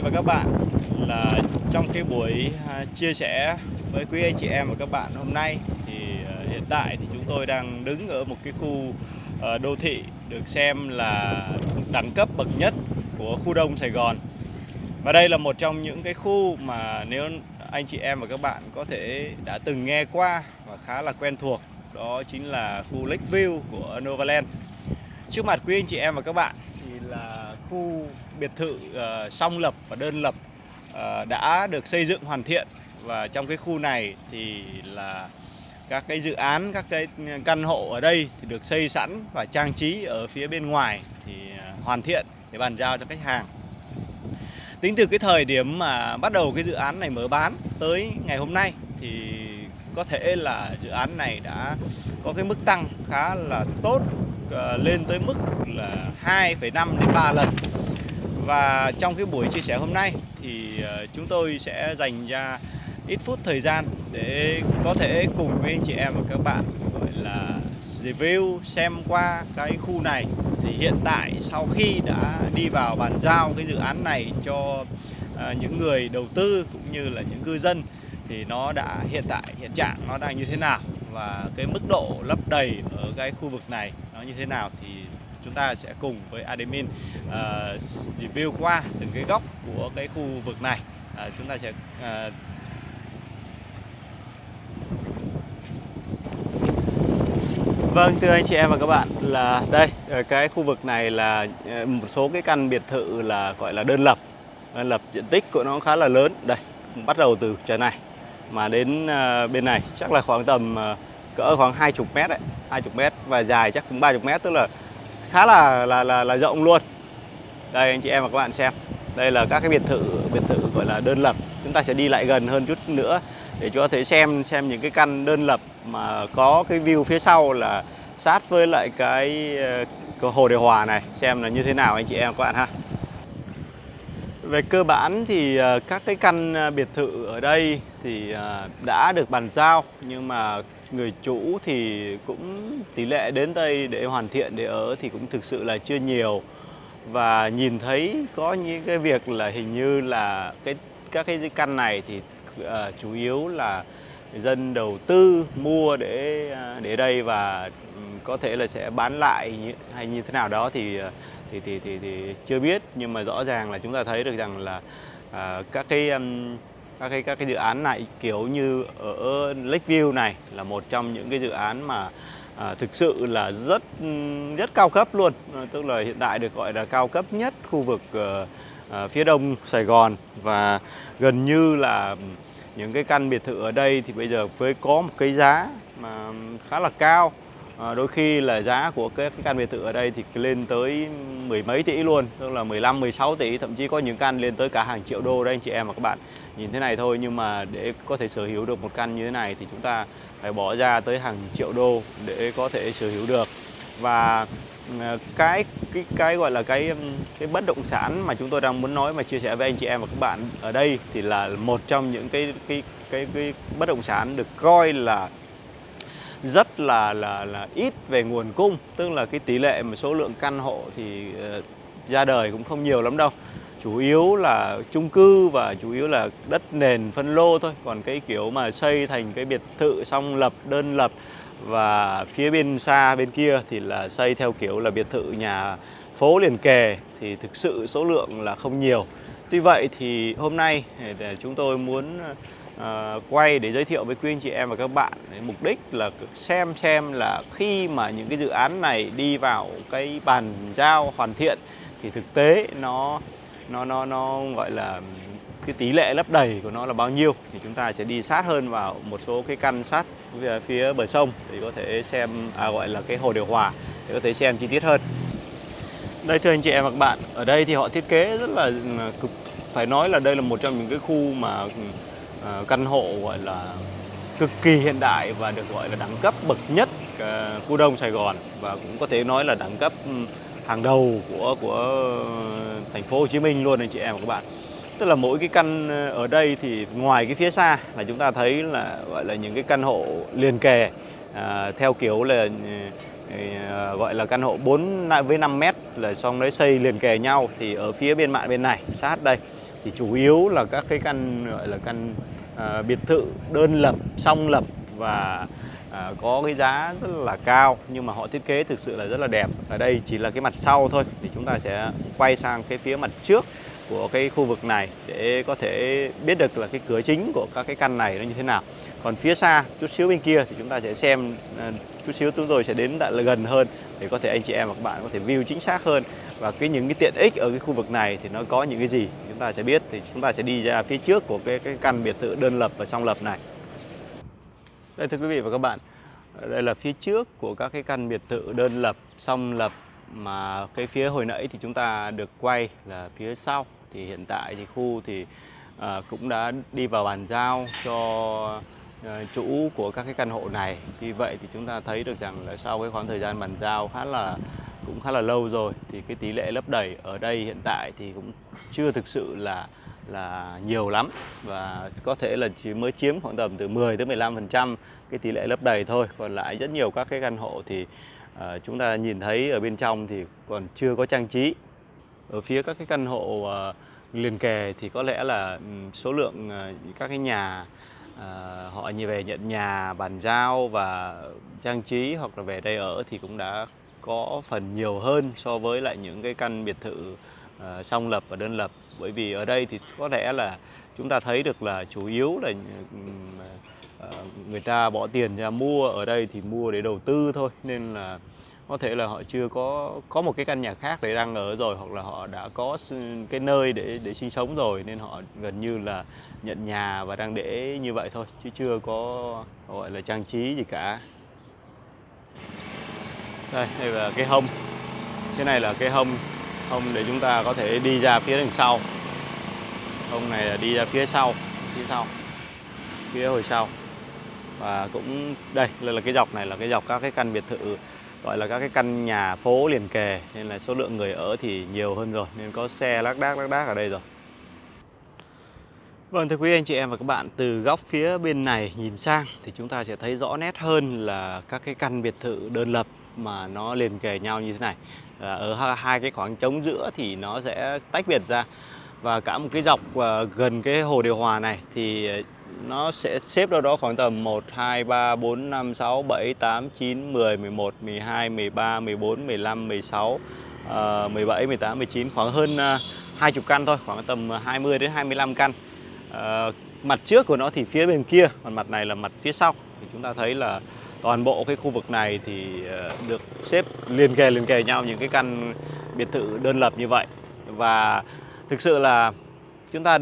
và các bạn, là trong cái buổi à, chia sẻ với quý anh chị em và các bạn hôm nay thì à, hiện tại thì chúng tôi đang đứng ở một cái khu à, đô thị được xem là đẳng cấp bậc nhất của khu đông Sài Gòn. Và đây là một trong những cái khu mà nếu anh chị em và các bạn có thể đã từng nghe qua và khá là quen thuộc, đó chính là khu Lakeview của Novaland. Trước mặt quý anh chị em và các bạn thì là khu biệt thự uh, song lập và đơn lập uh, đã được xây dựng hoàn thiện. Và trong cái khu này thì là các cái dự án các cái căn hộ ở đây thì được xây sẵn và trang trí ở phía bên ngoài thì uh, hoàn thiện để bàn giao cho khách hàng. Tính từ cái thời điểm mà bắt đầu cái dự án này mở bán tới ngày hôm nay thì có thể là dự án này đã có cái mức tăng khá là tốt lên tới mức là 2,5 đến 3 lần và trong cái buổi chia sẻ hôm nay thì ờ, chúng tôi sẽ dành ra ít phút thời gian để có thể cùng với anh chị em và các bạn, gọi là, review xem qua cái khu này. Thì hiện tại sau khi đã đi vào bàn giao cái dự án này cho ờ, những người đầu tư cũng như là những cư dân, thì nó đã, hiện tại, hiện trạng nó đang như thế nào và cái mức độ lấp đầy ở cái khu vực này nó như thế nào thì chúng ta sẽ cùng với admin uh, review qua từng cái góc của cái khu vực này. Uh, chúng ta sẽ uh, Vâng, thưa anh chị em và các bạn là đây cái khu vực này là một số cái căn biệt thự là gọi là đơn lập. Đơn lập diện tích của nó khá là lớn. Đây bắt đầu từ trời này mà đến bên này. Chắc là khoảng tầm cỡ khoảng 20 mét đấy 20 mét và dài chắc cũng 30 mét tức là khá là là là, là rộng luôn. Đây anh chị em và các bạn xem. Đây là các cái biệt thự biệt thự gọi là đơn lập. Chúng ta sẽ đi lại gần hơn chút nữa để cho có thể xem xem những cái căn đơn lập mà có cái view phía sau là sát với lại cái, cái hồ điều hòa này. Xem là như thế nào anh chị em và các bạn ha. Về cơ bản thì ờ, các cái căn ờ, biệt thự ở đây thì đã được bàn giao nhưng mà người chủ thì cũng tỷ lệ đến đây để hoàn thiện để ở thì cũng thực sự là chưa nhiều. Và nhìn thấy có những cái việc là hình như là cái các cái căn này thì uh, chủ yếu là dân đầu tư mua để ờ, để đây và ừ, có thể là sẽ bán lại hay như thế nào đó thì ờ, thì thì thì, thì chưa biết. Nhưng mà rõ ràng là chúng ta thấy được rằng là uh, các cái um, các cái các cái dự án này kiểu như ở Lakeview này là một trong những cái dự án mà à, thực sự là rất rất cao cấp luôn. À, tức là hiện tại được gọi là cao cấp nhất khu vực à, à, phía đông Sài Gòn. Và gần như là những cái căn biệt thự ở đây thì bây giờ với có một cái giá mà khá là cao à, đôi khi là giá của cái, cái căn biệt thự ở đây thì lên tới mười mấy tỷ luôn tức là 15 16 tỷ thậm chí có những căn lên tới cả hàng triệu đô đây anh chị em và các bạn. Nhìn thế này thôi nhưng mà để có thể sở hữu được một căn như thế này thì chúng ta phải bỏ ra tới hàng triệu đô để có thể sở hữu được. Và ờ, cái cái cái gọi là cái cái bất động sản mà chúng tôi đang muốn nói và chia sẻ với anh chị em và các bạn ở đây thì là một trong những cái cái cái cái bất động sản được coi là rất là là là ít về nguồn cung. Tức là cái tỷ lệ mà số lượng căn hộ thì uh, ra đời cũng không nhiều lắm đâu. Chủ yếu là chung cư và chủ yếu là đất nền phân lô thôi. Còn cái kiểu mà xây thành cái biệt thự song lập đơn lập và phía bên xa bên kia thì là xây theo kiểu là biệt thự nhà phố liền kề thì thực sự số lượng là không nhiều. Tuy vậy thì hôm nay để chúng tôi muốn ờ, uh, quay để giới thiệu với quý anh chị em và các bạn mục đích là xem xem là khi mà những cái dự án này đi vào cái bàn giao hoàn thiện thì thực tế nó nó nó nó gọi là cái tỷ lệ lấp đầy của nó là bao nhiêu thì chúng ta sẽ đi sát hơn vào một số cái căn sát phía bờ sông để có thể xem à, gọi là cái hồ điều hòa để có thể xem chi tiết hơn. Đây thưa anh chị em và các bạn ở đây thì họ thiết kế rất là ừ, cực phải nói là đây là một trong những cái khu mà ừ, Ờ, căn hộ gọi là cực kỳ hiện đại và được gọi là đẳng cấp bậc nhất ờ, khu đông Sài Gòn. Và cũng có thể nói là đẳng cấp hàng đầu của của thành phố Hồ Chí Minh luôn anh chị em và các bạn. Tức là mỗi cái căn ờ, ở đây thì ngoài cái phía xa là chúng ta thấy là gọi là những cái căn hộ liền kề à, theo kiểu là à, gọi là căn hộ 4 với 5 mét là xong đấy xây liền kề nhau. Thì ở phía bên mạng bên này sát đây thì chủ yếu là các cái căn gọi là căn uh, biệt thự đơn lập song lập và à, có cái giá rất là cao nhưng mà họ thiết kế thực sự là rất là đẹp. Ở đây chỉ là cái mặt sau thôi thì chúng ta sẽ quay sang cái phía mặt trước của cái khu vực này để có thể biết được là cái cửa chính của các cái căn này nó như thế nào. Còn phía xa chút xíu bên kia thì chúng ta sẽ xem ờ, chút xíu chúng tôi sẽ đến lại là gần hơn để có thể anh chị em và các bạn có thể view chính xác hơn và cái những cái tiện ích ở cái khu vực này thì nó có những cái gì chúng ta sẽ biết thì chúng ta sẽ đi ra phía trước của cái cái căn biệt thự đơn lập và song lập này đây thưa quý vị và các bạn, đây là phía trước của các cái căn biệt thự đơn lập, song lập mà cái phía hồi nãy thì chúng ta được quay là phía sau. Thì hiện tại thì khu thì à, cũng đã đi vào bàn giao cho à, chủ của các cái căn hộ này. Vì vậy thì chúng ta thấy được rằng là sau cái khoảng thời gian bàn giao khá là cũng khá là lâu rồi thì cái tỷ lệ lấp đầy ở đây hiện tại thì cũng chưa thực sự là là nhiều lắm. Và có thể là chỉ mới chiếm khoảng tầm từ 10 tới 15% cái tỷ lệ lấp đầy thôi. Còn lại rất nhiều các cái căn hộ thì uh, chúng ta nhìn thấy ở bên trong thì còn chưa có trang trí. Ở phía các cái căn hộ uh, liền kề thì có lẽ là ừ, số lượng uh, các cái nhà uh, họ như về nhận nhà bàn giao và trang trí hoặc là về đây ở thì cũng đã có phần nhiều hơn so với lại những cái căn biệt thự uh, song lập và đơn lập. Bởi vì ở đây thì có lẽ là chúng ta thấy được là chủ yếu là uh, người ta bỏ tiền ra mua ở đây thì mua để đầu tư thôi. Nên là có thể là họ chưa có có một cái căn nhà khác để đang ở rồi hoặc là họ đã có cái nơi để để sinh sống rồi nên họ gần như là nhận nhà và đang để như vậy thôi chứ chưa có gọi là trang trí gì cả đây đây là cái hông. Cái này là cái hông hông để chúng ta có thể đi ra phía đằng sau. Hông này là đi ra phía sau phía sau phía hồi sau. Và cũng đây là cái dọc này là cái dọc các cái căn biệt thự gọi là các cái căn nhà phố liền kề. Nên là số lượng người ở thì nhiều hơn rồi nên có xe lác đác lác đác ở đây rồi. Vâng thưa quý anh chị em và các bạn, từ góc phía bên này nhìn sang thì chúng ta sẽ thấy rõ nét hơn là các cái căn biệt thự đơn lập mà nó liền kề nhau như thế này. À, ở hai cái khoảng trống giữa thì nó sẽ tách biệt ra và cả một cái dọc ờ, gần cái hồ điều hòa này thì ờ, nó sẽ xếp đâu đó khoảng tầm 1 2 3 4 5 6 7 8 9 10 11 12 13 14 15 16 uh, 17 18 19 khoảng hơn ờ, uh, 20 căn thôi, khoảng tầm 20 đến 25 căn. Uh, mặt trước của nó thì phía bên kia, còn mặt này là mặt phía sau. Thì chúng ta thấy là toàn bộ cái khu vực này thì ờ, được xếp liền kề liền kề nhau những cái căn biệt thự đơn lập như vậy. Và thực sự là chúng ta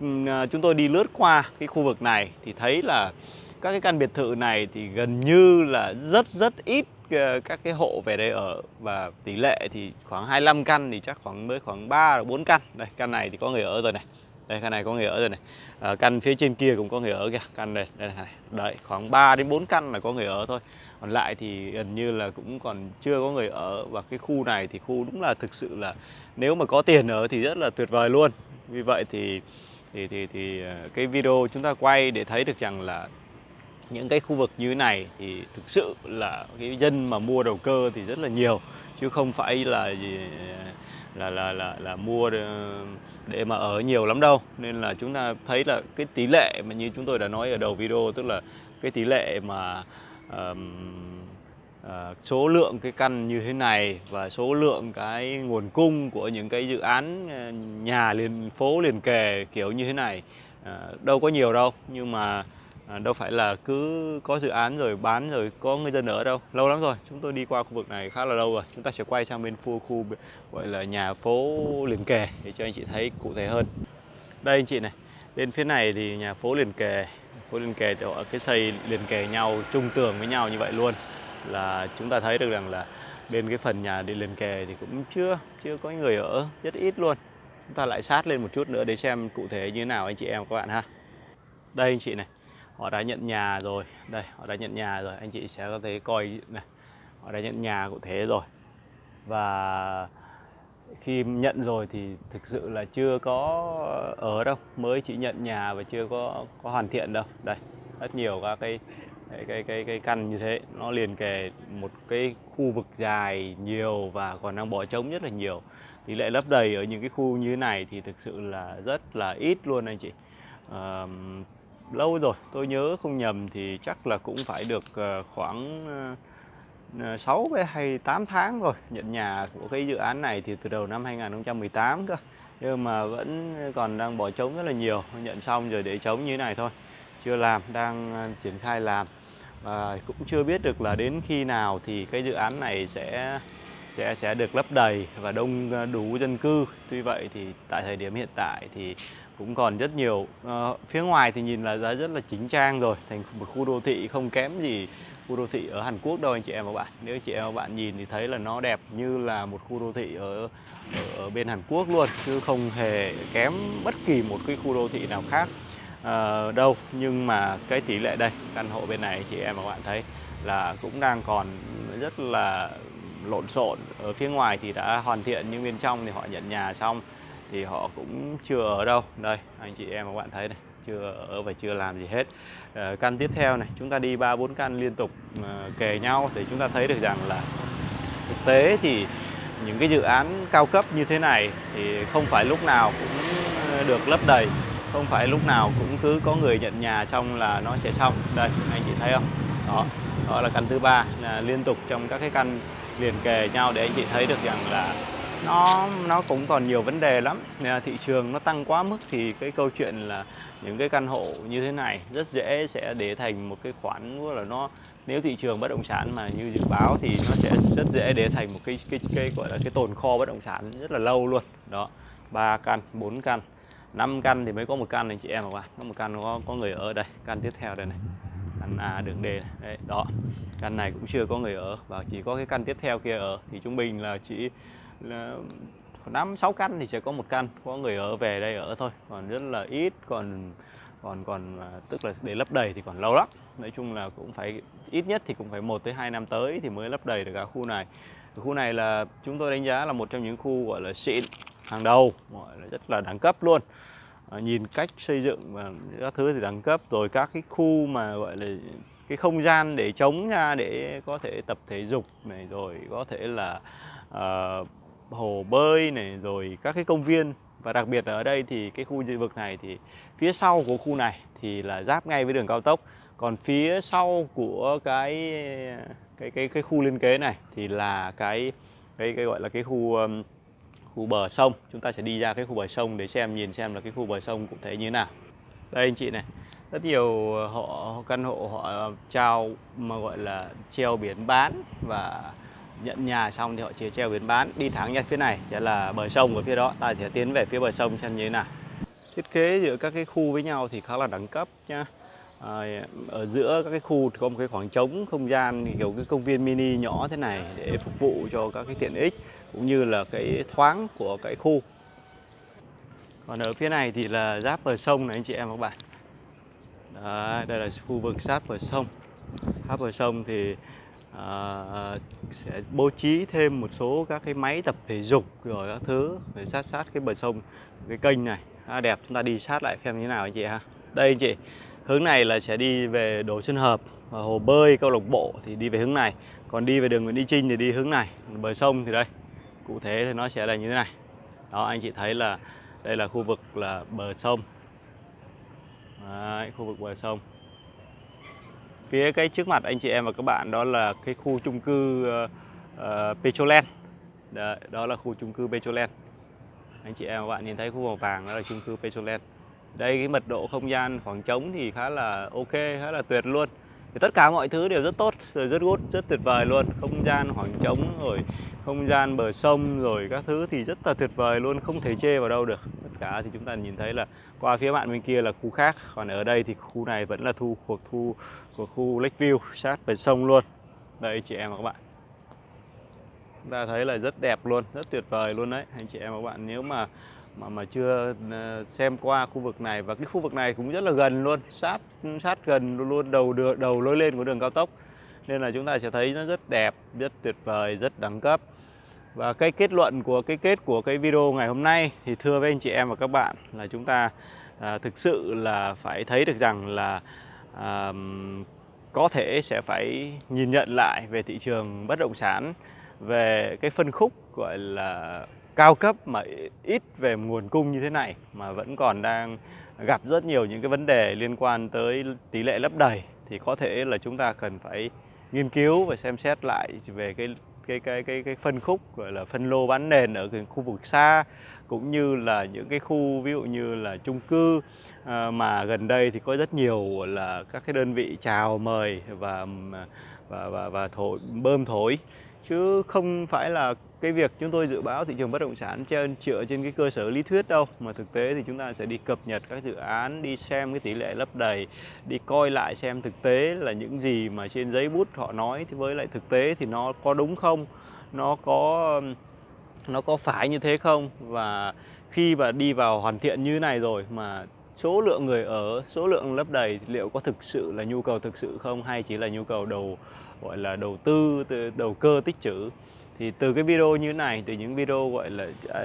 ừ, ờ, chúng tôi đi lướt qua cái khu vực này thì thấy là các cái căn biệt thự này thì gần như là rất rất ít ờ, các cái hộ về đây ở và tỷ lệ thì khoảng 25 căn thì chắc khoảng mới khoảng 3 4 căn. Đây, căn này thì có người ở rồi này. Đây căn này có người ở rồi này. À, căn phía trên kia cũng có người ở kìa. Căn này đây này. Đấy, khoảng 3 đến 4 căn là có người ở thôi. Còn lại thì gần như là cũng còn chưa có người ở và cái khu này thì khu đúng là thực sự là nếu mà có tiền ở thì rất là tuyệt vời luôn. Vì vậy thì thì thì thì à, cái video chúng ta quay để thấy được rằng là những cái khu vực như thế này thì thực sự là cái dân mà mua đầu cơ thì rất là nhiều chứ không phải là gì à, là là là là mua để mà ở nhiều lắm đâu. Nên là chúng ta thấy là cái tỷ lệ mà như chúng tôi đã nói ở đầu video tức là cái tỷ lệ mà um, uh, số lượng cái căn như thế này và số lượng cái nguồn cung của những cái dự án ờ, nhà liền phố liền kề kiểu như thế này uh, đâu có nhiều đâu. Nhưng mà uh, À, đâu phải là cứ có dự án rồi bán rồi có người dân ở đâu. Lâu lắm rồi, chúng tôi đi qua khu vực này khá là lâu rồi. Chúng ta sẽ quay sang bên khu khu gọi là nhà phố liền kề để cho anh chị thấy cụ thể hơn. Đây anh chị này, bên phía này thì nhà phố liền kề. Phố liền kề thì họ cái xây liền kề nhau, chung tường với nhau như vậy luôn. Là chúng ta thấy được rằng là bên cái phần nhà đi liền kề thì cũng chưa chưa có người ở, rất ít luôn. Chúng ta lại sát lên một chút nữa để xem cụ thể như thế nào anh chị em các bạn ha. Đây anh chị này họ đã nhận nhà rồi. Đây họ đã nhận nhà rồi. Anh chị sẽ có thể coi này. Họ đã nhận nhà cụ thể rồi. Và khi nhận rồi thì thực sự là chưa có ở đâu. Mới chỉ nhận nhà và chưa có có hoàn thiện đâu. Đây rất nhiều các cái cái, cái cái cái căn như thế. Nó liền kề một cái khu vực dài nhiều và còn đang bỏ trống rất là nhiều. Tỷ lệ lấp đầy ở những cái khu như thế này thì thực sự là rất là ít luôn anh chị. Uh, lâu rồi, tôi nhớ không nhầm thì chắc là cũng phải được ờ, khoảng ờ, ờ, 6 hay 8 tháng rồi nhận nhà của cái dự án này thì từ đầu năm 2018 cơ. Nhưng mà vẫn còn đang bỏ trống rất là nhiều, nhận xong rồi để trống như thế này thôi. Chưa làm, đang triển khai làm. Và cũng chưa biết được là đến khi nào thì cái dự án này sẽ sẽ sẽ được lấp đầy và đông đủ dân cư. Tuy vậy thì tại thời điểm hiện tại thì cũng còn rất nhiều. À, phía ngoài thì nhìn là giá rất là chính trang rồi thành một khu đô thị không kém gì khu đô thị ở Hàn Quốc đâu anh chị em và bạn. Nếu chị em và bạn nhìn thì thấy là nó đẹp như là một khu đô thị ở, ở, ở bên Hàn Quốc luôn chứ không hề kém bất kỳ một cái khu đô thị nào khác. À, đâu nhưng mà cái tỷ lệ đây căn hộ bên này chị em và bạn thấy là cũng đang còn rất là lộn xộn. Ở phía ngoài thì đã hoàn thiện nhưng bên trong thì họ nhận nhà xong thì họ cũng chưa ở đâu. Đây anh chị em và bạn thấy này chưa ở và chưa làm gì hết. À, căn tiếp theo này chúng ta đi ba bốn căn liên tục à, kề nhau thì chúng ta thấy được rằng là thực tế thì những cái dự án cao cấp như thế này thì không phải lúc nào cũng ờ, được lấp đầy. Không phải lúc nào cũng cứ có người nhận nhà xong là nó sẽ xong. Đây anh chị thấy không? Đó đó là căn thứ ba là liên tục trong các cái căn liền kề nhau để anh chị thấy được rằng là nó nó cũng còn nhiều vấn đề lắm. Thị trường nó tăng quá mức thì cái câu chuyện là những cái căn hộ như thế này rất dễ sẽ để thành một cái khoản là nó nếu thị trường bất động sản mà như dự báo thì nó sẽ rất dễ để thành một cái cái cái gọi là cái tồn kho bất động sản rất là lâu luôn. Đó ba căn bốn căn 5 căn thì mới có một căn này chị em các bạn. Có một căn có có người ở đây. Căn tiếp theo đây này. Căn A đường D này. Đấy, đó. Căn này cũng chưa có người ở và chỉ có cái căn tiếp theo kia ở. Thì trung bình là chỉ là năm sáu căn thì sẽ có một căn. Có người ở về đây ở thôi. Còn rất là ít còn còn còn à, tức là để lấp đầy thì còn lâu lắm. Nói chung là cũng phải ít nhất thì cũng phải một tới hai năm tới thì mới lấp đầy được cả khu này. Khu này là chúng tôi đánh giá là một trong những khu gọi là xịn hàng đầu gọi là rất là đẳng cấp luôn. À, nhìn cách xây dựng và các thứ thì đẳng cấp rồi các cái khu mà gọi là cái không gian để chống ra để có thể tập thể dục này rồi có thể là uh, hồ bơi này rồi các cái công viên. Và đặc biệt ở đây thì cái khu vực này thì phía sau của khu này thì là giáp ngay với đường cao tốc. Còn phía sau của cái cái cái cái khu liên kế này thì là cái cái cái gọi là cái khu um, khu bờ sông. Chúng ta sẽ đi ra cái khu bờ sông để xem nhìn xem là cái khu bờ sông cụ thể như thế nào. Đây anh chị này rất nhiều họ căn hộ họ trao mà gọi là treo biển bán và nhận nhà xong thì họ chia treo biển bán. Đi thẳng ra phía này sẽ là bờ sông ở phía đó. Ta sẽ tiến về phía bờ sông xem như thế nào. Thiết kế giữa các cái khu với nhau thì khá là đẳng cấp nhá. À, ở giữa các cái khu thì có một cái khoảng trống không gian kiểu cái công viên mini nhỏ thế này để phục vụ cho các cái tiện ích cũng như là cái thoáng của cái khu. Còn ở phía này thì là giáp bờ sông này anh chị em và các bạn. Đấy, đây là khu vực sát bờ sông. Sát bờ sông thì à, sẽ bố trí thêm một số các cái máy tập thể dục rồi các thứ để sát sát cái bờ sông cái kênh này. À, đẹp chúng ta đi sát lại xem như thế nào anh chị ha. Đây anh chị hướng này là sẽ đi về Đồ Xuân Hợp và hồ bơi câu lạc bộ thì đi về hướng này. Còn đi về đường Nguyễn Đi Trinh thì đi hướng này bờ sông thì đây. Cụ thể thì nó sẽ là như thế này. Đó anh chị thấy là đây là khu vực là bờ sông. Đấy, khu vực bờ sông phía cái trước mặt anh chị em và các bạn đó là cái khu chung cư ờ, ờ, uh, uh, Petroland đó, đó là khu chung cư Petroland anh chị em và bạn nhìn thấy khu màu vàng đó là chung cư Petroland đây cái mật độ không gian khoảng trống thì khá là ok khá là tuyệt luôn thì tất cả mọi thứ đều rất tốt, rồi rất good, rất tuyệt vời luôn. Không gian khoảng trống, rồi không gian bờ sông, rồi các thứ thì rất là tuyệt vời luôn, không thể chê vào đâu được. Tất cả thì chúng ta nhìn thấy là qua phía bạn bên kia là khu khác, còn ở đây thì khu này vẫn là thu, thuộc thu của khu Lakeview sát bờ sông luôn. Đây, chị em và các bạn. Chúng ta thấy là rất đẹp luôn, rất tuyệt vời luôn đấy. Anh chị em và các bạn, nếu mà mà mà chưa ờ, xem qua khu vực này. Và cái khu vực này cũng rất là gần luôn. Sát sát gần luôn đầu đường đầu lối lên của đường cao tốc. Nên là chúng ta sẽ thấy nó rất đẹp rất tuyệt vời rất đẳng cấp. Và cái kết luận của cái kết của cái video ngày hôm nay thì thưa với anh chị em và các bạn là chúng ta à, thực sự là phải thấy được rằng là à, có thể sẽ phải nhìn nhận lại về thị trường bất động sản về cái phân khúc gọi là cao cấp mà ít về nguồn cung như thế này mà vẫn còn đang gặp rất nhiều những cái vấn đề liên quan tới tỷ lệ lấp đầy thì có thể là chúng ta cần phải nghiên cứu và xem xét lại về cái cái cái cái cái phân khúc gọi là phân lô bán nền ở cái khu vực xa cũng như là những cái khu ví dụ như là chung cư à, mà gần đây thì có rất nhiều là các cái đơn vị chào mời và và và, và thổi bơm thổi chứ không phải là cái việc chúng tôi dự báo thị trường bất động sản trên, dựa trên cái cơ sở lý thuyết đâu. Mà thực tế thì chúng ta sẽ đi cập nhật các dự án, đi xem cái tỷ lệ lấp đầy, đi coi lại xem thực tế là những gì mà trên giấy bút họ nói thì với lại thực tế thì nó có đúng không, nó có nó có phải như thế không? Và khi mà đi vào hoàn thiện như này rồi mà số lượng người ở, số lượng lấp đầy liệu có thực sự là nhu cầu thực sự không? Hay chỉ là nhu cầu đầu gọi là đầu tư đầu cơ tích trữ. Thì từ cái video như thế này, từ những video gọi là à,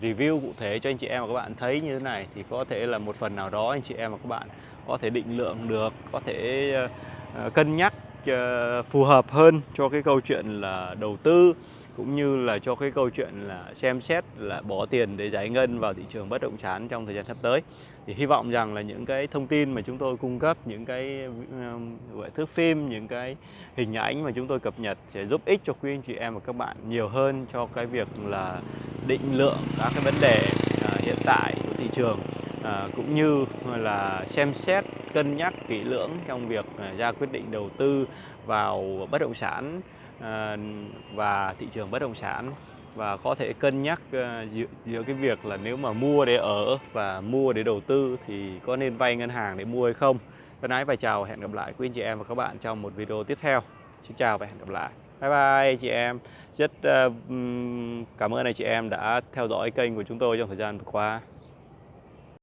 review cụ thể cho anh chị em và các bạn thấy như thế này, thì có thể là một phần nào đó anh chị em và các bạn có thể định lượng được, có thể ờ, ờ, cân nhắc ờ, phù hợp hơn cho cái câu chuyện là đầu tư cũng như là cho cái câu chuyện là xem xét là bỏ tiền để giải ngân vào thị trường bất động sản trong thời gian sắp tới. Thì hy vọng rằng là những cái thông tin mà chúng tôi cung cấp những cái um, gọi thước phim những cái hình ảnh mà chúng tôi cập nhật sẽ giúp ích cho quý anh chị em và các bạn nhiều hơn cho cái việc là định lượng các cái vấn đề à, hiện tại của thị trường. À, cũng như là xem xét cân nhắc kỹ lưỡng trong việc à, ra quyết định đầu tư vào bất động sản. Ờ, và thị trường bất động sản và có thể cân nhắc ờ, giữa, giữa cái việc là nếu mà mua để ở và mua để đầu tư thì có nên vay ngân hàng để mua hay không. Thân ái và chào hẹn gặp lại quý anh chị em và các bạn trong một video tiếp theo. Xin chào và hẹn gặp lại. Bye bye chị em. Rất uh, cảm ơn anh chị em đã theo dõi kênh của chúng tôi trong thời gian vừa qua.